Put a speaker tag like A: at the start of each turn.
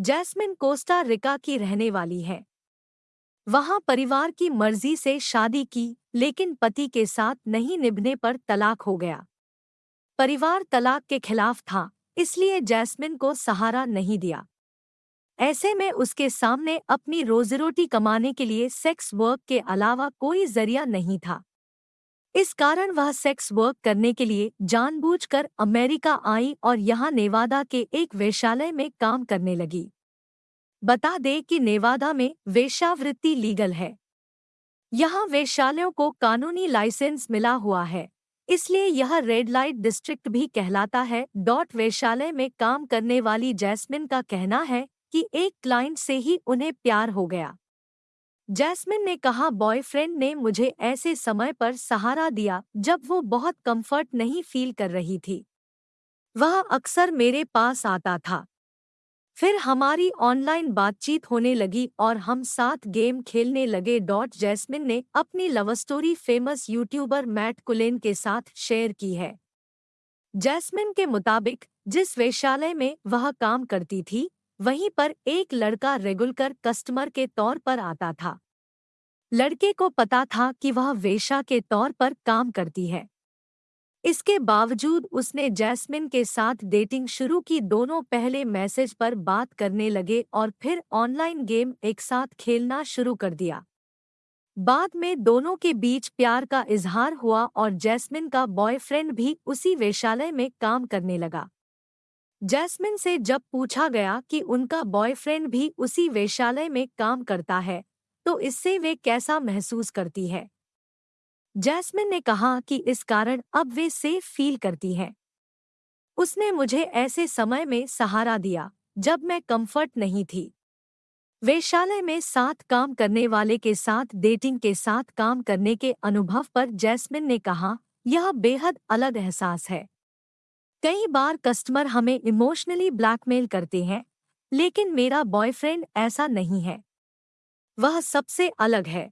A: Jasmine Costa Rica की रहने वाली है। वहाँ परिवार की मर्ज़ी से शादी की, लेकिन पति के साथ नहीं निभने पर तलाक हो गया। परिवार तलाक के खिलाफ था, इसलिए जैस्मिन को सहारा नहीं दिया। ऐसे में उसके सामने अपनी रोजीरोटी कमाने के लिए सेक्स वर्क के अलावा कोई ज़रिया नहीं था। इस कारण वह सेक्स वर्क करने के लिए जानबूझकर अमेरिका आई और यहाँ नेवादा के एक वेशालय में काम करने लगी। बता दे कि नेवादा में वेश्यावृत्ति लीगल है। यहाँ वेश्यालयों को कानूनी लाइसेंस मिला हुआ है। इसलिए यह रेड लाइट डिस्ट्रिक्ट भी कहलाता है। डॉट वेशालय में काम करने वाली जैस्मिन का कहना है कि एक क्लाइंट से ही उन्हें प्यार हो गया। जैस्मिन ने कहा, बॉयफ्रेंड ने मुझे ऐसे समय पर सहारा दिया जब वो बहुत कंफर्ट नहीं फील कर रही थी। वह अक्सर मेरे पास आता था। फिर हमारी ऑनलाइन बातचीत होने लगी और हम साथ गेम खेलने लगे। डॉट जैस्मिन ने अपनी love story famous YouTuber Matt Cullen के साथ शेयर की है। जैस्मिन के मुताबिक, जिस वेश्यालय में वह काम करती थी वहीं पर एक लड़का रेगुलर कस्टमर के तौर पर आता था। लड़के को पता था कि वह वेशा के तौर पर काम करती है। इसके बावजूद उसने जैस्मिन के साथ डेटिंग शुरू की दोनों पहले मैसेज पर बात करने लगे और फिर ऑनलाइन गेम एक साथ खेलना शुरू कर दिया। बाद में दोनों के बीच प्यार का इजहार हुआ और जैस्मिन का बॉयफ्रेंड भी उसी वेशालय में काम करने लगा। जैस्मिन से जब पूछा गया कि उनका बॉयफ्रेंड भी उसी वेशालय में काम करता है तो इससे वे कैसा महसूस करती है? जैस्मिन ने कहा कि इस कारण अब वे सेफ़ फील करती हैं। उसने मुझे ऐसे समय में सहारा दिया, जब मैं कंफर्ट नहीं थी। वेशालय में साथ काम करने वाले के साथ, डेटिंग के साथ काम करने के अनुभव पर जैस्मिन ने कहा, यह बेहद अलग एहसास है। कई बार कस्टमर हमें इमोशनली ब्लैकमेल करते हैं, लेकिन मेरा बॉयफ्रेंड ऐसा नहीं है। वह सबसे अलग है।